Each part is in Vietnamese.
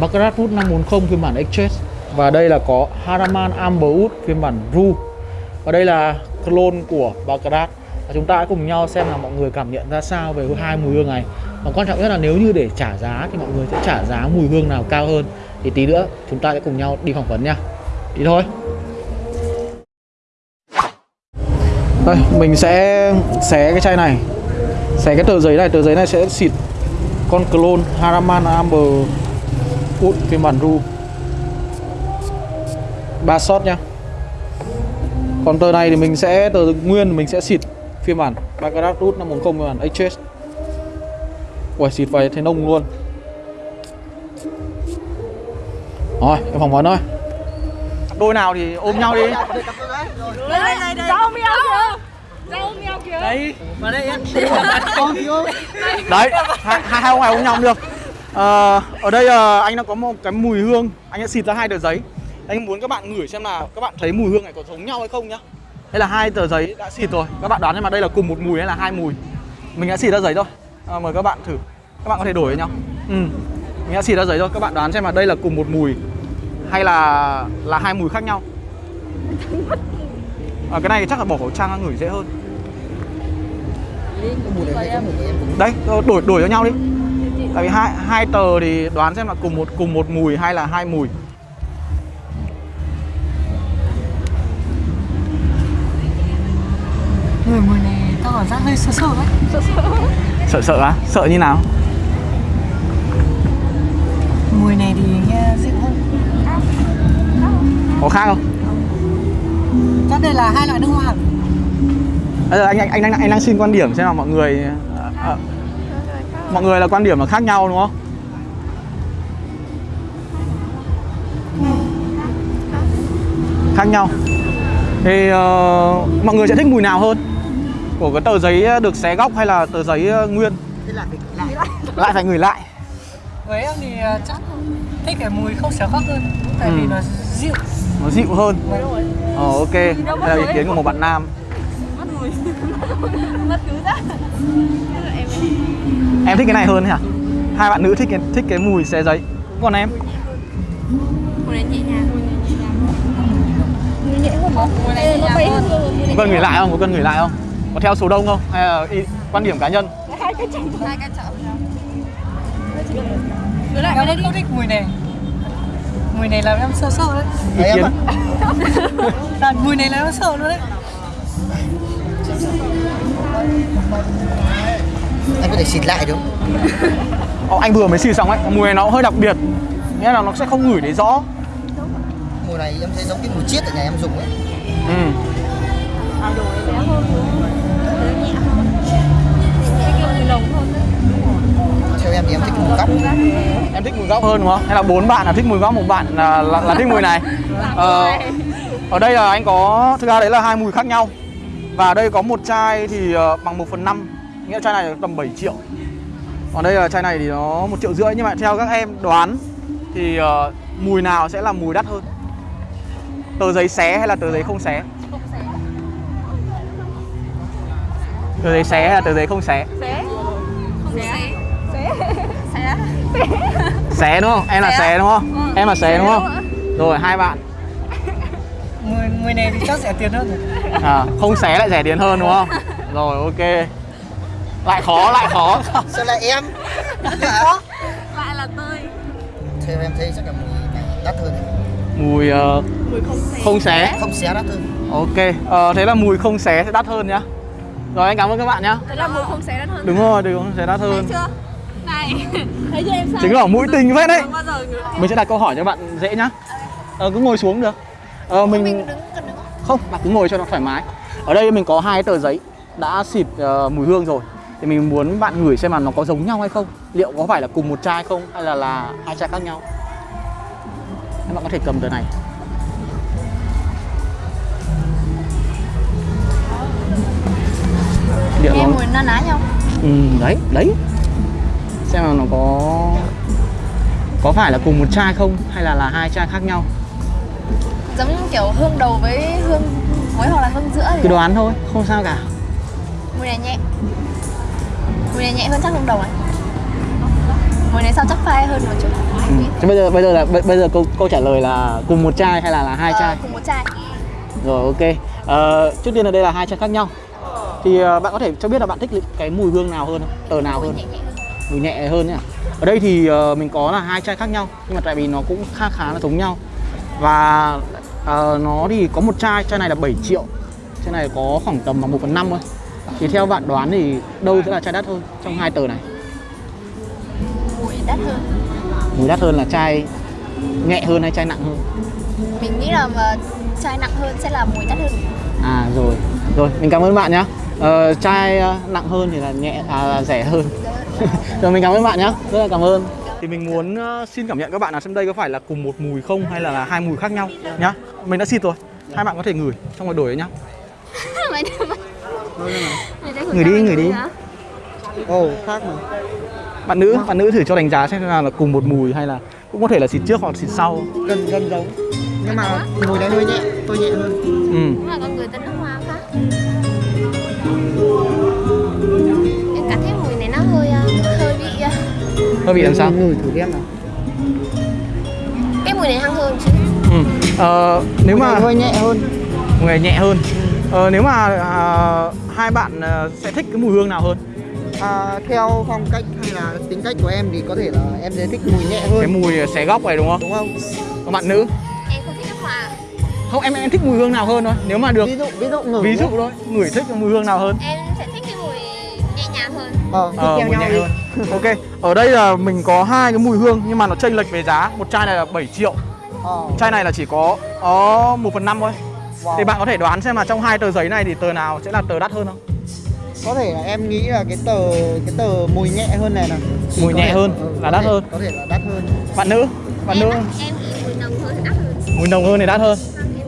Baccarat Wood 540 phiên bản Exchange và đây là có Haraman Amberwood phiên bản Ru. Và đây là clone của Baccarat. Và chúng ta hãy cùng nhau xem là mọi người cảm nhận ra sao về hai mùi hương này. Và quan trọng nhất là nếu như để trả giá thì mọi người sẽ trả giá mùi hương nào cao hơn. Thì tí nữa chúng ta sẽ cùng nhau đi phỏng vấn nha. Đi thôi. Đây, mình sẽ xé cái chai này. Xé cái tờ giấy này. Tờ giấy này sẽ xịt con clone Haraman Amber. Wood phiên bản Ru. Ba shot nhá. Còn tờ này thì mình sẽ tờ nguyên mình sẽ xịt phiên bản Baccarat Root 540 phiên bản HS Ui xịt vào thấy nông luôn. Rồi em phỏng vấn thôi. Đôi nào thì ôm nhau đi. Đây đây đây. Đây. Rau mèo kìa. Rau mèo kìa. Đấy, mà đây em. Đấy, hai, hai, ông này ôm nhau được Ờ, Ở đây ờ, anh đã có một cái mùi hương. Anh đã xịt ra hai tờ giấy. Anh muốn các bạn ngửi xem là các bạn thấy mùi hương này có giống nhau hay không nhá. Đây là hai tờ giấy đã xịt rồi. Các bạn đoán xem mà đây là cùng một mùi hay là hai mùi. Mình đã xịt ra giấy thôi. À, Mời các bạn thử. Các bạn có thể đổi với nhau. Ừ. Mình đã xịt ra giấy thôi. Các bạn đoán xem là đây là cùng một mùi Hay là là hai mùi khác nhau. À, Cái này chắc là bỏ khẩu trang ngửi dễ hơn. Đấy, ờ, đổi đổi cho nhau đi Tại vì hai hai tờ thì đoán xem là cùng một cùng một mùi hay là hai mùi. Người mùi này tao cảm giác hơi sợ sợ ấy Sợ sợ á? Sợ như nào? Mùi này thì nghe dịu hơn Có khác không? Chắc đây là hai loại nước hoa Bây giờ anh anh anh đang anh đang xin quan điểm xem là mọi người ờ, ờ, mọi người là quan điểm là khác nhau đúng không? Khác nhau. Thì ờ, mọi người sẽ thích mùi nào hơn? Của cái tờ giấy được xé góc hay là tờ giấy ờ, nguyên? Thế là phải lại Lại phải ngửi lại. Với em thì ờ, chắc thích cái mùi không xéo khóc hơn Tại vì Ừ. nó dịu Nó dịu hơn. Ờ ok. Đây là ý kiến của một bạn nam. Mùi. Mất cứ ra. Em Em thích cái này hơn hả? Hai bạn nữ thích cái thích cái mùi xé giấy. Còn em? mùi này nhẹ nhàng. Mùi nhẹ không? Mùi này nhẹ hơn. Có cần gửi lại không? Có cần gửi lại không? Có theo số đông không? Hay là ý, quan điểm cá nhân? Hai cái chồng. Hai cái chồng. Cứ lại Em không thích mùi này Mùi này làm em sợ sợ đấy Ý kiến? Mùi này làm em sợ luôn đấy Anh có thể xịt lại đúng không? Ờ, anh vừa mới xì xong ấy, mùi này nó hơi đặc biệt Nghĩa là nó sẽ không ngửi thấy rõ Mùi này em thấy giống cái mùi chiết ở nhà em dùng ấy ừ. Bé hơn. Nhẹ hơn. Nhẹ kiểu mùi nồng hơn. Theo em thì em thích mùi góc Em thích mùi góc hơn đúng không? Hay là bốn bạn là thích mùi góc, một bạn là, là, là thích mùi này ờ, Ở đây là anh có, thực ra đấy là hai mùi khác nhau Và đây có một chai thì ờ, bằng 1 phần 5 Nghĩa là chai này tầm 7 triệu Còn đây là chai này thì nó một triệu rưỡi Nhưng mà theo các em đoán Thì ờ, mùi nào sẽ là mùi đắt hơn Tờ giấy xé hay là tờ giấy không xé Tờ giấy xé hay là tờ giấy không xé Xé. Không xé. Xé. Xé. Xé đúng không? Em là Xé. xé đúng không? Ừ, Em là xé xé đúng không? Rồi hai bạn Mùi, mùi này thì chắc rẻ tiền hơn rồi à, Không xé lại rẻ tiền hơn đúng không? Rồi ok Lại khó lại khó Sao lại em? Lại là tươi. Theo em thấy chắc là mùi này đắt hơn. Mùi ờ, Mùi không xé. không xé Không xé đắt hơn Ok Ờ, Thế là mùi không xé sẽ đắt hơn nhá Rồi anh cảm ơn các bạn nhá Thế là mùi không xé đắt hơn. Đúng rồi, đừng không xé đắt Thấy hơn chưa? Này. Thấy chưa em sao? Chứng tỏ mũi tình phết đấy. Mình sẽ đặt câu hỏi cho bạn dễ nhá ờ, Cứ ngồi xuống được ờ, mình... Mình đứng cần đứng. Không, bạn cứ ngồi cho nó thoải mái. Ở đây mình có hai tờ giấy đã xịt ờ, mùi hương rồi. Thì mình muốn bạn ngửi xem là nó có giống nhau hay không. Liệu có phải là cùng một chai không Hay là là hai chai khác nhau? Các bạn có thể cầm tờ này. Liệu Nghe nó... mùi na ná nhau. Ừ, đấy, đấy. Xem là nó có Có phải là cùng một chai không Hay là là hai chai khác nhau Giống kiểu hương đầu với hương cuối hoặc là hương giữa Cứ thì đoán thôi, không sao cả mùi này nhẹ. Mùi này nhẹ hơn chắc hương đầu này. Mùi này sao chắc phai hơn một chút. Ừ. Thế bây giờ bây giờ là bây, bây giờ câu câu trả lời là cùng một chai hay là là hai Ờ, chai? cùng một chai Rồi ok. Ờ, trước tiên là đây là hai chai khác nhau. Thì ờ, bạn có thể cho biết là bạn thích cái mùi hương nào hơn? Tờ nào hơn? nhẹ nhẹ hơn Mùi nhẹ hơn nhá. Ở đây thì ờ, mình có là hai chai khác nhau nhưng mà tại vì nó cũng khá khá là giống nhau. Và ờ, nó thì có một chai, chai này là 7 triệu. Chai này có khoảng tầm bằng 1 phần 5 thôi. Thì theo bạn đoán thì đâu sẽ là chai đắt hơn trong hai tờ này? mùi đắt hơn Mùi đắt hơn là chai nhẹ hơn hay chai nặng hơn? mình nghĩ là mà chai nặng hơn sẽ là mùi đắt hơn À rồi, rồi mình cảm ơn bạn nhá. Ờ, chai ờ, nặng hơn thì là nhẹ à là rẻ hơn. rồi mình cảm ơn bạn nhá, rất là cảm ơn. Thì mình muốn ờ, xin cảm nhận các bạn là xem đây có phải là cùng một mùi không hay là, là hai mùi khác nhau nhá. Mình đã xịt rồi. Hai bạn có thể ngửi xong rồi đổi đấy nhá. Ngửi đi, ngửi đi. Ồ, khác mà. Bạn nữ, bạn nữ thử cho đánh giá xem là, là cùng một mùi hay là cũng có thể là xịt trước hoặc xịt sau. Gần gần giống. Nhưng mà mùi này hơi nhẹ, tôi nhẹ hơn. Ừ. Đúng là con người tên nước hoa khác Hơi bị làm sao? Ngửi thử xem nào. cái mùi này hăng hơn chứ Ừ. Ờ, nếu Mùi mà hơi nhẹ hơn. mùi này nhẹ hơn. Ờ, nếu mà à, hai bạn à, sẽ thích cái mùi hương nào hơn? À, theo phong cách hay là tính cách của em thì có thể là em sẽ thích mùi nhẹ hơn. Cái mùi xé góc này đúng không? Đúng không? Còn bạn nữ? em không thích nước hoa Không em em thích mùi hương nào hơn thôi. Nếu mà được Ví dụ, ví dụ ngửi. ví dụ thôi, ngửi thích mùi hương nào hơn? em Ờ, Ờ, theo nhau nhẹ đi. hơn. ok, ở đây là mình có hai cái mùi hương nhưng mà nó chênh lệch về giá. Một chai này là 7 triệu, Ờ, chai này là chỉ có có 1 phần 5 thôi. wow. Thì bạn có thể đoán xem là trong hai tờ giấy này thì tờ nào sẽ là tờ đắt hơn không? có thể là em nghĩ là cái tờ cái tờ mùi nhẹ hơn này Thì Mùi nhẹ thể- hơn ừ, là đắt thể- hơn. có thể là đắt hơn Bạn nữ? Bạn em, nữ em nghĩ mùi nồng hơn thì đắt hơn mùi nồng hơn thì đắt hơn.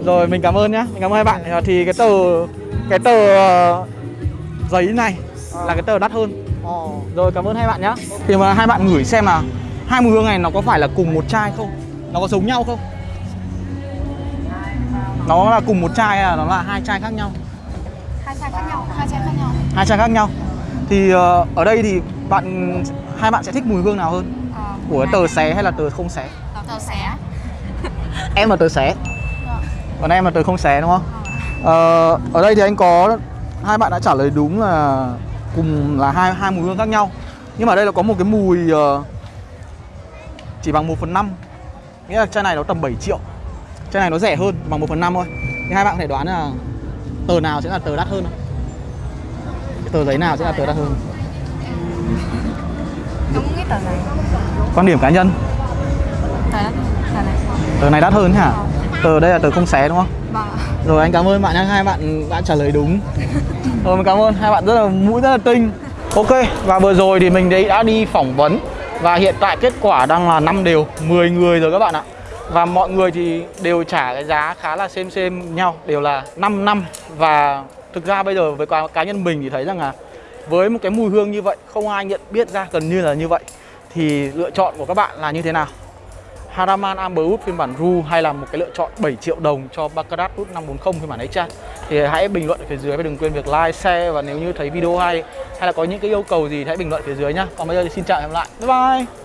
Rồi mình cảm ơn nhá, mình cảm ơn hai bạn. Ờ, Thì cái tờ cái tờ ờ, giấy này là cái tờ đắt hơn. Ờ Rồi cảm ơn hai bạn nhá. Thì mà hai bạn ngửi xem là hai mùi hương này nó có phải là cùng một chai không? Nó có giống nhau không? Nó là cùng một chai hay là nó là hai chai khác nhau? hai chai khác nhau hai chai khác nhau Hai chai khác nhau. Thì ờ, ở đây thì bạn hai bạn sẽ thích mùi hương nào hơn? Của tờ xé hay là tờ không xé? tàu xé Em là tờ xé. Còn em là tờ không xé đúng không? Ờ, ở đây thì anh có hai bạn đã trả lời đúng là cùng là hai hai mùi hương khác nhau. Nhưng mà đây là có một cái mùi ờ, chỉ bằng 1 phần 5 Nghĩa là chai này nó tầm 7 triệu Chai này nó rẻ hơn bằng 1 phần 5 thôi Thì hai bạn có thể đoán là tờ nào sẽ là tờ đắt hơn không? Cái tờ giấy nào sẽ là tờ đắt hơn? đúng cái tờ này Quan điểm cá nhân tờ này Tờ này đắt hơn hả? Tờ đây là tờ không xé đúng không? Vâng Rồi anh cảm ơn bạn nhé, hai bạn đã trả lời đúng. Rồi mình cảm ơn, hai bạn rất là mũi rất là tinh. Ok, và vừa rồi thì mình đấy đã đi phỏng vấn. Và hiện tại kết quả đang là 5 đều, 10 người rồi các bạn ạ. Và mọi người thì đều trả cái giá khá là xem xem nhau, đều là 5 năm. Và thực ra bây giờ với cá cá nhân mình thì thấy rằng là Với một cái mùi hương như vậy, không ai nhận biết ra gần như là như vậy Thì lựa chọn của các bạn là như thế nào? Haraman Amberwood phiên bản Ru hay là một cái lựa chọn 7 triệu đồng cho Baccarat Wood 540 phiên bản ấy chăng thì hãy bình luận ở phía dưới và đừng quên việc like, share và nếu như thấy video hay hay là có những cái yêu cầu gì thì hãy bình luận phía dưới nhá. Còn bây giờ thì xin chào và hẹn gặp lại. Bye bye.